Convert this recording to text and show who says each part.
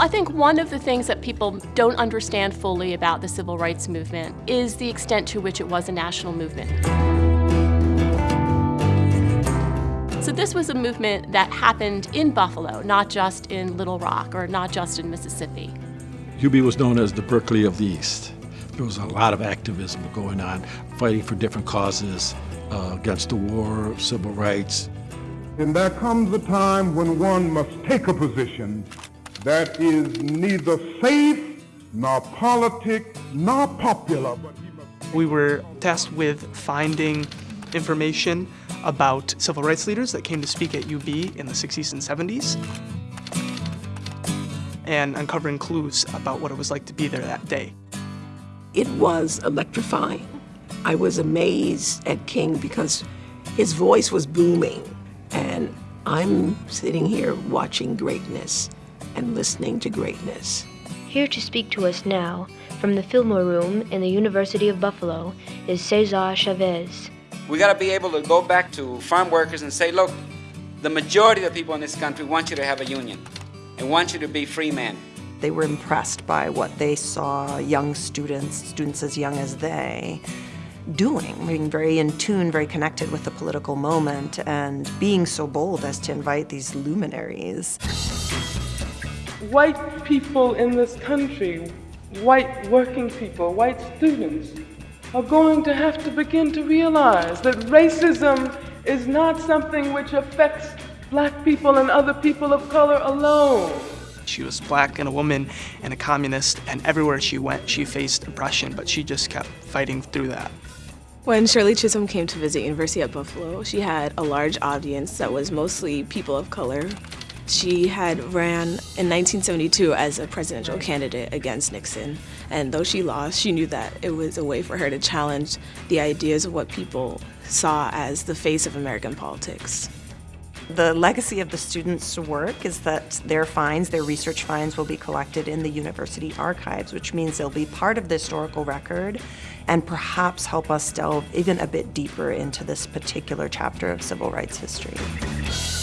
Speaker 1: I think one of the things that people don't understand fully about the civil rights movement is the extent to which it was a national movement. So this was a movement that happened in Buffalo, not just in Little Rock or not just in Mississippi.
Speaker 2: UB was known as the Berkeley of the East. There was a lot of activism going on, fighting for different causes uh, against the war, civil rights.
Speaker 3: And there comes a time when one must take a position that is neither safe, nor politic, nor popular.
Speaker 4: We were tasked with finding information about civil rights leaders that came to speak at UB in the 60s and 70s and uncovering clues about what it was like to be there that day.
Speaker 5: It was electrifying. I was amazed at King because his voice was booming and I'm sitting here watching greatness and listening to greatness.
Speaker 6: Here to speak to us now, from the Fillmore Room in the University of Buffalo, is Cesar Chavez.
Speaker 7: We got to be able to go back to farm workers and say, look, the majority of the people in this country want you to have a union and want you to be free men.
Speaker 8: They were impressed by what they saw young students, students as young as they, doing, being very in tune, very connected with the political moment, and being so bold as to invite these luminaries.
Speaker 9: White people in this country, white working people, white students, are going to have to begin to realize that racism is not something which affects black people and other people of color alone.
Speaker 4: She was black and a woman and a communist, and everywhere she went, she faced oppression, but she just kept fighting through that.
Speaker 10: When Shirley Chisholm came to visit University at Buffalo, she had a large audience that was mostly people of color. She had ran in 1972 as a presidential candidate against Nixon, and though she lost, she knew that it was a way for her to challenge the ideas of what people saw as the face of American politics.
Speaker 8: The legacy of the students' work is that their finds, their research finds, will be collected in the university archives, which means they'll be part of the historical record and perhaps help us delve even a bit deeper into this particular chapter of civil rights history.